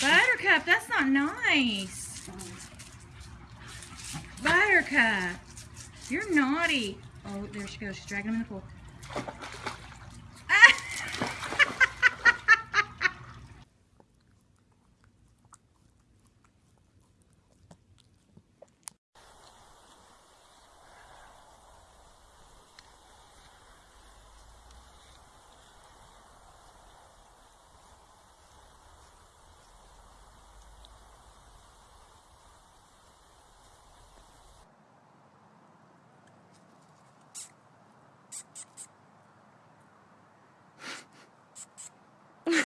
Buttercup, that's not nice. Buttercup, you're naughty. Oh, there she goes. She's dragging him in the pool.